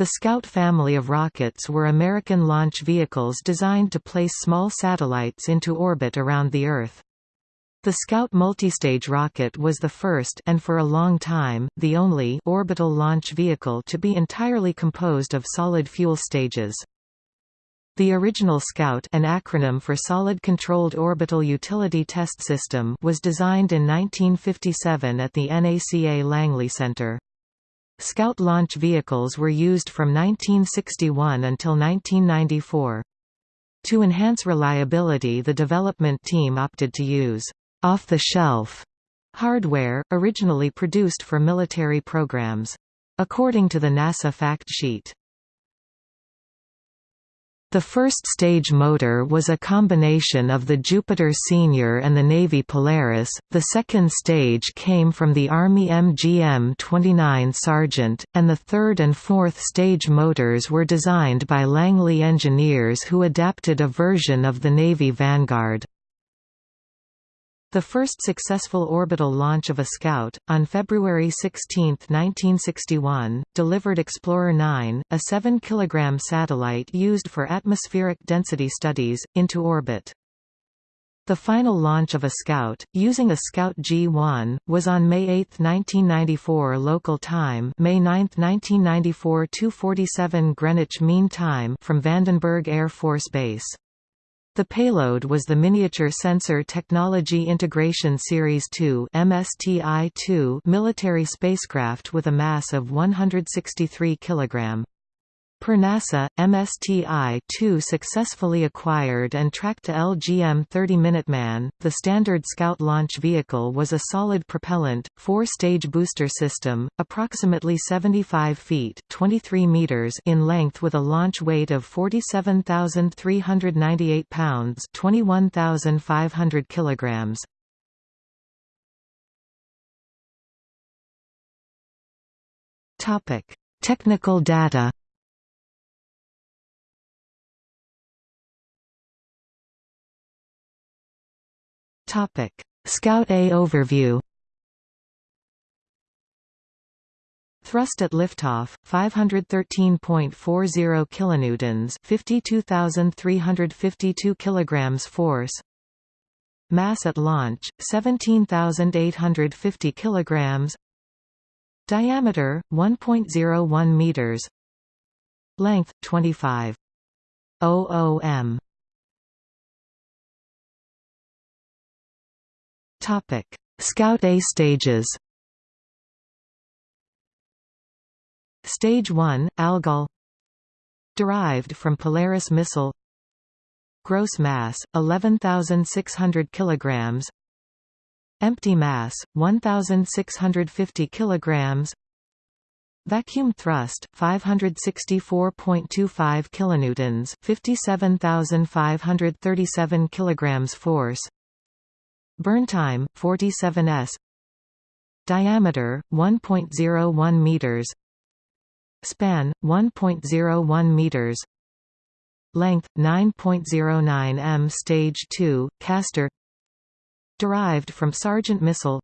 The Scout family of rockets were American launch vehicles designed to place small satellites into orbit around the Earth. The Scout multistage rocket was the first and for a long time, the only orbital launch vehicle to be entirely composed of solid fuel stages. The original SCOUT an acronym for Solid Controlled Orbital Utility Test System was designed in 1957 at the NACA Langley Center. Scout launch vehicles were used from 1961 until 1994. To enhance reliability the development team opted to use off-the-shelf hardware, originally produced for military programs. According to the NASA fact sheet, the first stage motor was a combination of the Jupiter Senior and the Navy Polaris, the second stage came from the Army MGM-29 Sergeant, and the third and fourth stage motors were designed by Langley engineers who adapted a version of the Navy Vanguard. The first successful orbital launch of a Scout, on February 16, 1961, delivered Explorer 9, a 7 kg satellite used for atmospheric density studies, into orbit. The final launch of a Scout, using a Scout G-1, was on May 8, 1994 local time May 9, 1994 2.47 Greenwich Mean Time from Vandenberg Air Force Base. The payload was the Miniature Sensor Technology Integration Series 2 MSTI-2 military spacecraft with a mass of 163 kg. Per NASA, MSTI-2 successfully acquired and tracked to LGM-30 Minuteman. The standard Scout launch vehicle was a solid propellant, four-stage booster system, approximately 75 feet (23 meters) in length with a launch weight of 47,398 pounds (21,500 kilograms). Topic: Technical data. Topic: Scout A overview. Thrust at liftoff 513.40 kilonewtons, 52,352 kilograms force. Mass at launch 17,850 kilograms. Diameter 1.01 meters. Length 25 m. Topic: Scout A stages. Stage 1, Algol. Derived from Polaris missile. Gross mass, 11,600 kg Empty mass, 1,650 kg Vacuum thrust, 564.25 kilonewtons, 57,537 kilograms force Burn time 47 s. Diameter 1.01 meters. Span 1.01 meters. Length 9.09 m. Stage 2 Castor. Derived from Sergeant missile.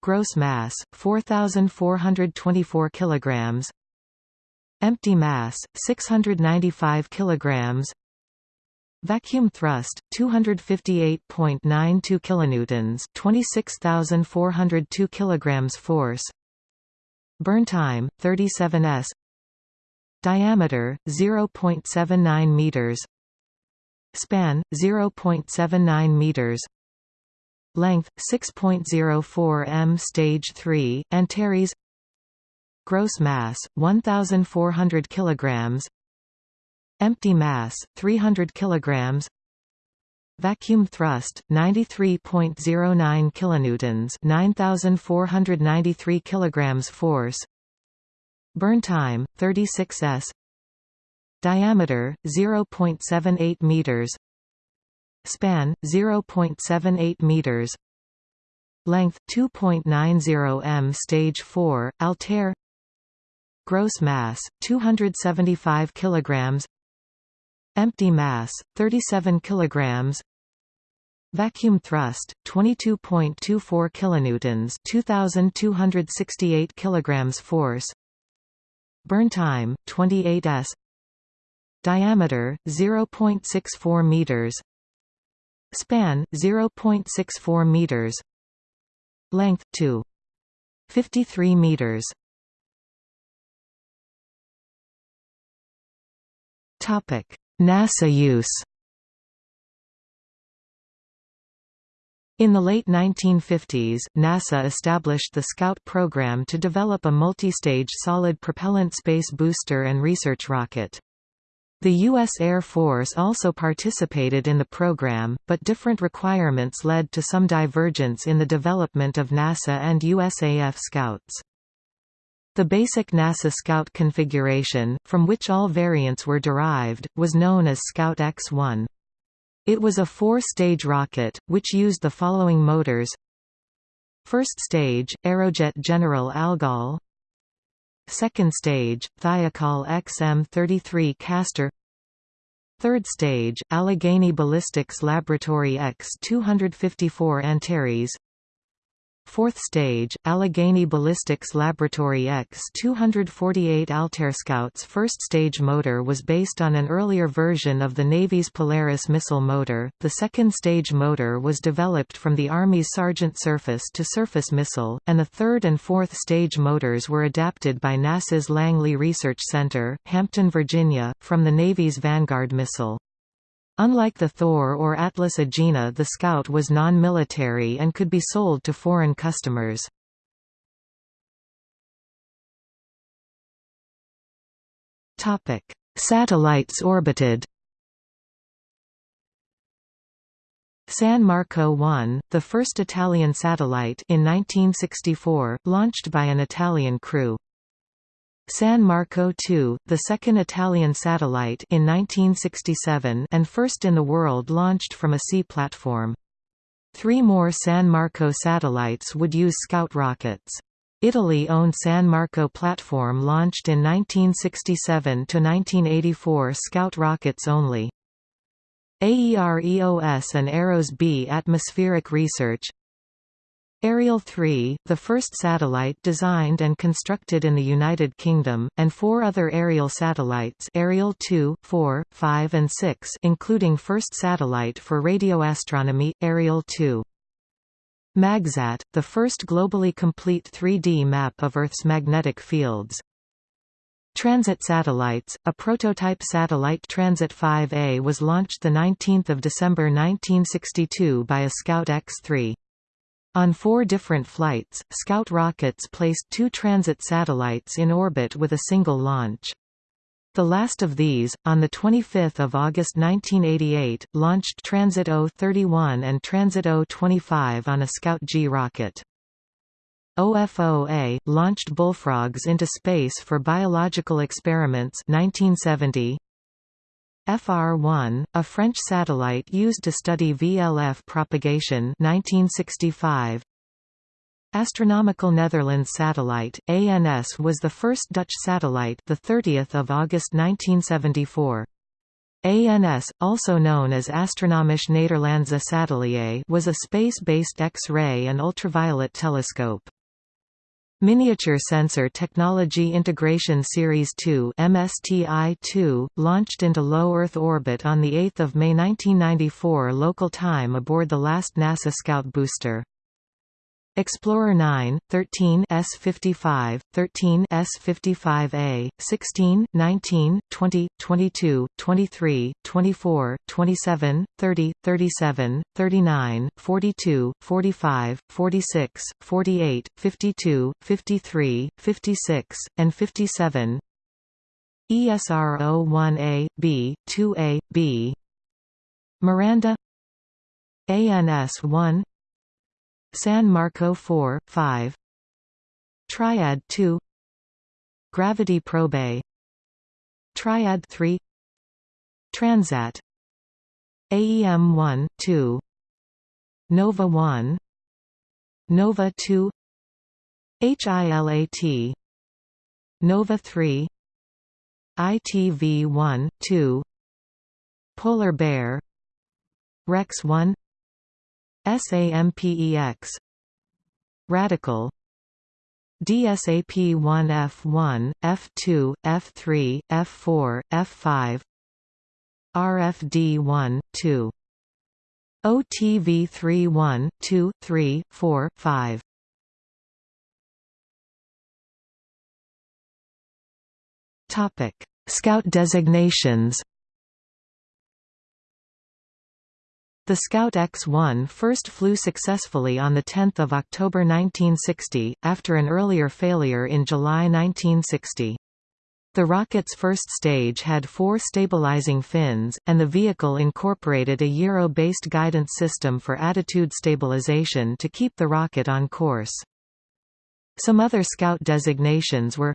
Gross mass 4,424 kilograms. Empty mass 695 kilograms. Vacuum thrust 258.92 kilonewtons, 26,402 kilograms force. Burn time 37 s. Diameter 0.79 meters. Span 0.79 meters. Length 6.04 m. Stage 3 Antares. Gross mass 1,400 kilograms. Empty mass 300 kilograms. Vacuum thrust 93.09 kilonewtons, 9493 kilograms force. Burn time 36 s. Diameter 0.78 meters. Span 0.78 meters. Length 2.90 m. Stage 4 Altair. Gross mass 275 kilograms. Empty mass 37 kilograms. Vacuum thrust 22.24 kilonewtons, 2268 kilograms force. burn time 28 s. Diameter 0.64 meters. Span 0.64 meters. Length 2 53 meters. Topic NASA use In the late 1950s, NASA established the Scout program to develop a multi-stage solid propellant space booster and research rocket. The U.S. Air Force also participated in the program, but different requirements led to some divergence in the development of NASA and USAF Scouts. The basic NASA Scout configuration, from which all variants were derived, was known as Scout X-1. It was a four-stage rocket, which used the following motors. First stage, Aerojet General Algol. Second stage, Thiokol XM-33 Castor. Third stage, Allegheny Ballistics Laboratory X-254 Antares Fourth stage, Allegheny Ballistics Laboratory X-248 Altair Scout's first stage motor was based on an earlier version of the Navy's Polaris missile motor. The second stage motor was developed from the Army's Sergeant surface-to-surface missile, and the third and fourth stage motors were adapted by NASA's Langley Research Center, Hampton, Virginia, from the Navy's Vanguard missile. Unlike the Thor or Atlas Agena the Scout was non-military and could be sold to foreign customers. Satellites orbited San Marco 1, the first Italian satellite in 1964, launched by an Italian crew. San Marco II, the second Italian satellite in 1967 and first in the world launched from a sea platform. Three more San Marco satellites would use Scout rockets. Italy-owned San Marco platform launched in 1967–1984 Scout rockets only. AEROS and AEROS B atmospheric research Ariel 3, the first satellite designed and constructed in the United Kingdom, and four other Ariel satellites Ariel 2, 4, 5 and 6 including first satellite for radioastronomy, Ariel 2. MagSat, the first globally complete 3D map of Earth's magnetic fields. Transit satellites, a prototype satellite Transit 5A was launched 19 December 1962 by a Scout X-3. On four different flights, Scout rockets placed two transit satellites in orbit with a single launch. The last of these, on 25 August 1988, launched Transit O-31 and Transit O-25 on a Scout G rocket. OFO-A, launched bullfrogs into space for biological experiments 1970. FR1, a French satellite used to study VLF propagation 1965. Astronomical Netherlands satellite ANS was the first Dutch satellite the 30th of August 1974. ANS, also known as Astronomisch Nederlandse Satelliet was a space-based X-ray and ultraviolet telescope. Miniature Sensor Technology Integration Series 2 MSTI-2, launched into low Earth orbit on 8 May 1994 local time aboard the last NASA Scout booster. Explorer 9, 13 S55, 13 S55A, 16, 19, 20, 22, 23, 24, 27, 30, 37, 39, 42, 45, 46, 48, 52, 53, 56, and 57 ESR 01A, B, 2A, B. Miranda. ANS 1 San Marco 4, 5 Triad 2 Gravity Probe Triad 3 Transat. AEM 1, 2 Nova 1 Nova 2 HILAT Nova 3 ITV 1, 2 Polar Bear. Rex 1 SAMPEX RADCAL. DSAP-1F1, F2, F3, F4, F5 RFD-1, 2 OTV-3 2, 3, 4, 5 Scout designations The Scout X-1 first flew successfully on 10 October 1960, after an earlier failure in July 1960. The rocket's first stage had four stabilizing fins, and the vehicle incorporated a gyro-based guidance system for attitude stabilization to keep the rocket on course. Some other Scout designations were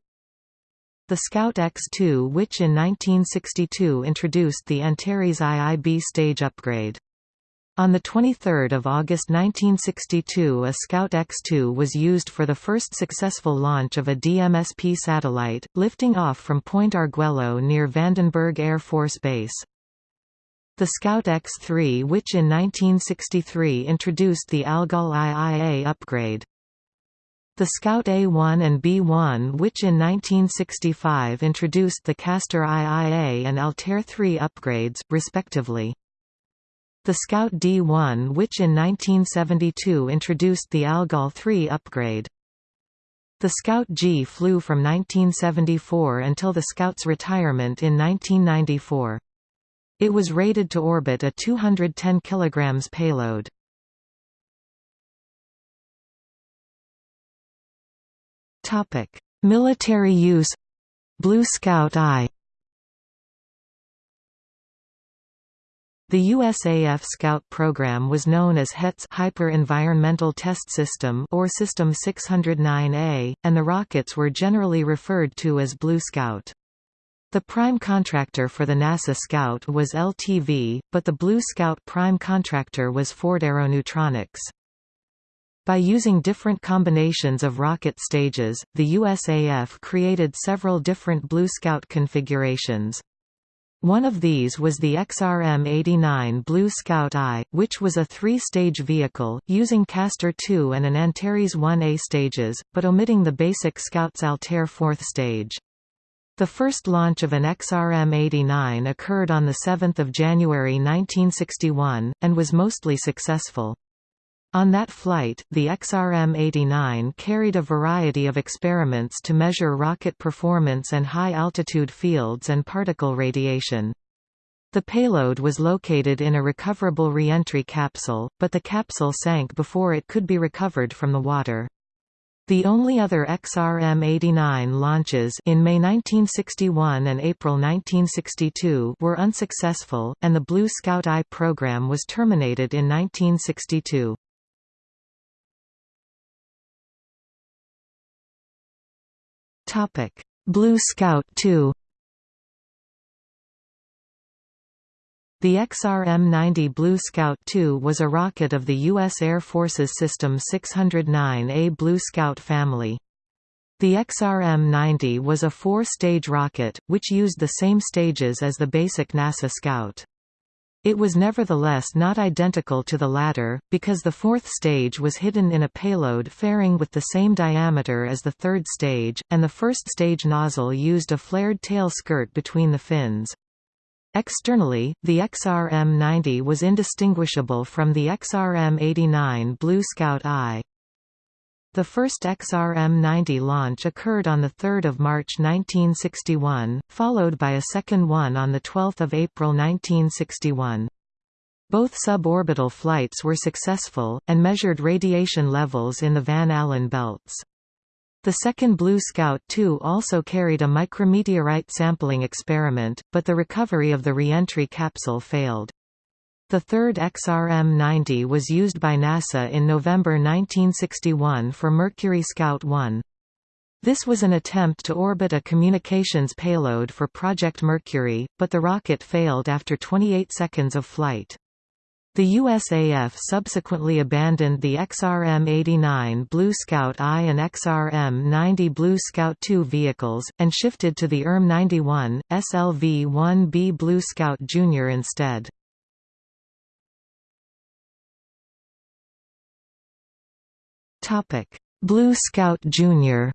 the Scout X-2 which in 1962 introduced the Antares IIB stage upgrade. On 23 August 1962 a Scout X-2 was used for the first successful launch of a DMSP satellite, lifting off from Point Arguello near Vandenberg Air Force Base. The Scout X-3 which in 1963 introduced the Algol IIA upgrade. The Scout A1 and B1 which in 1965 introduced the Castor IIA and Altair 3 upgrades, respectively. The Scout D1 which in 1972 introduced the Algol 3 upgrade. The Scout G flew from 1974 until the Scout's retirement in 1994. It was rated to orbit a 210 kg payload. Military use Blue Scout I The USAF Scout program was known as HETS Hyper Environmental Test System or System 609A, and the rockets were generally referred to as Blue Scout. The prime contractor for the NASA Scout was LTV, but the Blue Scout prime contractor was Ford Aeronutronics. By using different combinations of rocket stages, the USAF created several different Blue Scout configurations. One of these was the XRM-89 Blue Scout I, which was a three-stage vehicle, using Castor II and an Antares 1A stages, but omitting the basic Scout's Altair fourth stage. The first launch of an XRM-89 occurred on 7 January 1961, and was mostly successful. On that flight, the XRM-89 carried a variety of experiments to measure rocket performance and high-altitude fields and particle radiation. The payload was located in a recoverable reentry capsule, but the capsule sank before it could be recovered from the water. The only other XRM-89 launches in May 1961 and April 1962 were unsuccessful, and the Blue Scout I program was terminated in 1962. Topic: Blue Scout 2. The XRM-90 Blue Scout II was a rocket of the U.S. Air Force's System 609A Blue Scout family. The XRM-90 was a four-stage rocket, which used the same stages as the basic NASA Scout. It was nevertheless not identical to the latter, because the fourth stage was hidden in a payload fairing with the same diameter as the third stage, and the first stage nozzle used a flared tail skirt between the fins. Externally, the XRM-90 was indistinguishable from the XRM-89 Blue Scout I. The first XRM-90 launch occurred on 3 March 1961, followed by a second one on 12 April 1961. Both suborbital flights were successful, and measured radiation levels in the Van Allen belts. The second Blue Scout II also carried a micrometeorite sampling experiment, but the recovery of the reentry capsule failed. The third XRM-90 was used by NASA in November 1961 for Mercury Scout 1. This was an attempt to orbit a communications payload for Project Mercury, but the rocket failed after 28 seconds of flight. The USAF subsequently abandoned the XRM-89 Blue Scout I and XRM-90 Blue Scout II vehicles, and shifted to the ERM-91, SLV-1B Blue Scout Jr. instead. Blue Scout Junior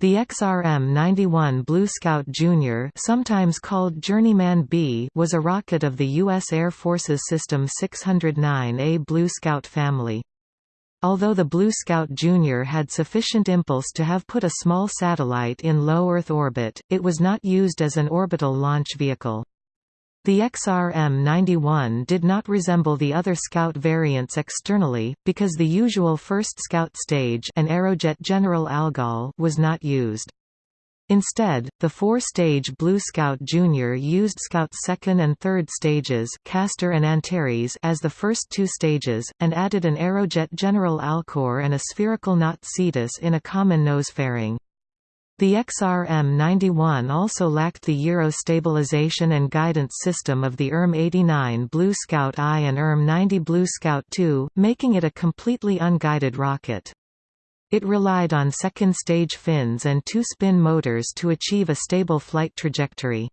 The XRM-91 Blue Scout Jr. sometimes called Journeyman B was a rocket of the U.S. Air Force's System 609A Blue Scout family. Although the Blue Scout Jr. had sufficient impulse to have put a small satellite in low Earth orbit, it was not used as an orbital launch vehicle. The XRM-91 did not resemble the other Scout variants externally, because the usual first Scout stage an Aerojet General Algol was not used. Instead, the four-stage Blue Scout Jr. used Scout's second and third stages Castor and Antares as the first two stages, and added an Aerojet General Alcor and a spherical Knot Cetus in a common nose fairing. The XRM-91 also lacked the gyro stabilization and guidance system of the ERM-89 Blue Scout I and ERM-90 Blue Scout II, making it a completely unguided rocket. It relied on second-stage fins and two-spin motors to achieve a stable flight trajectory.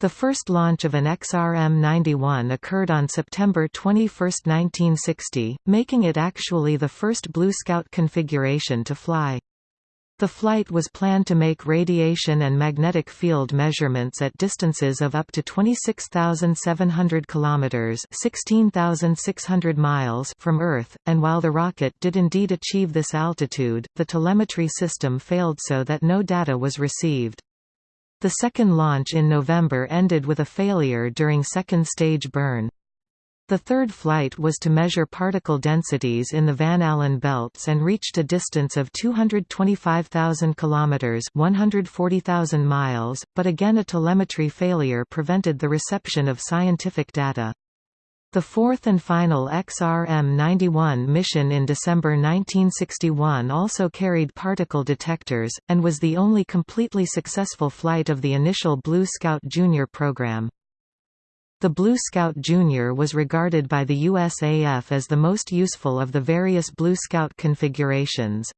The first launch of an XRM-91 occurred on September 21, 1960, making it actually the first Blue Scout configuration to fly. The flight was planned to make radiation and magnetic field measurements at distances of up to 26,700 kilometers (16,600 miles) from Earth, and while the rocket did indeed achieve this altitude, the telemetry system failed so that no data was received. The second launch in November ended with a failure during second stage burn. The third flight was to measure particle densities in the Van Allen belts and reached a distance of 225,000 kilometers, 140,000 miles, but again a telemetry failure prevented the reception of scientific data. The fourth and final XRM-91 mission in December 1961 also carried particle detectors, and was the only completely successful flight of the initial Blue Scout Junior program. The Blue Scout Junior was regarded by the USAF as the most useful of the various Blue Scout configurations.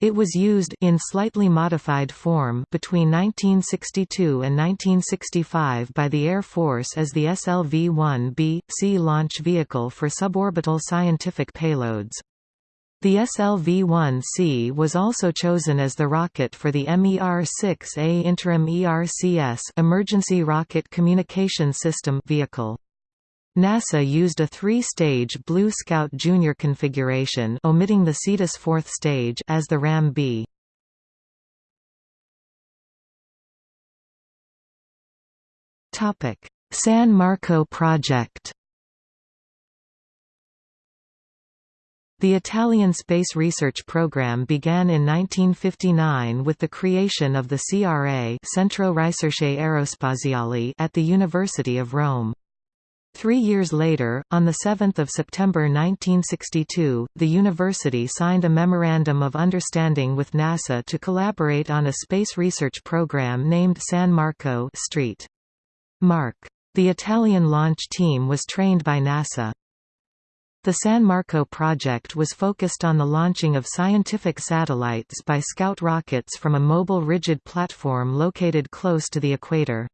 It was used in slightly modified form between 1962 and 1965 by the Air Force as the SLV-1B/C launch vehicle for suborbital scientific payloads. The SLV-1C was also chosen as the rocket for the MER-6A interim ERCS Emergency Rocket Communication System vehicle. NASA used a three-stage Blue Scout Junior configuration omitting the Cetus fourth stage as the RAM-B. San Marco project The Italian space research program began in 1959 with the creation of the CRA Centro Ricerche Aerospaziali at the University of Rome. Three years later, on 7 September 1962, the university signed a Memorandum of Understanding with NASA to collaborate on a space research program named San Marco Street. Mark. The Italian launch team was trained by NASA. The San Marco project was focused on the launching of scientific satellites by Scout rockets from a mobile rigid platform located close to the equator.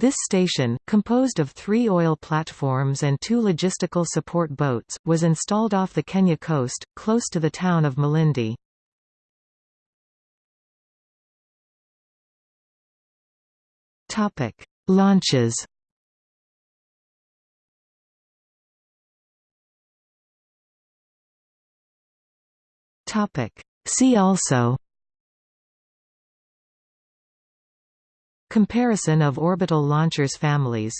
This station, composed of three oil platforms and two logistical support boats, was installed off the Kenya coast, close to the town of Malindi. Launches See also Comparison of orbital launchers families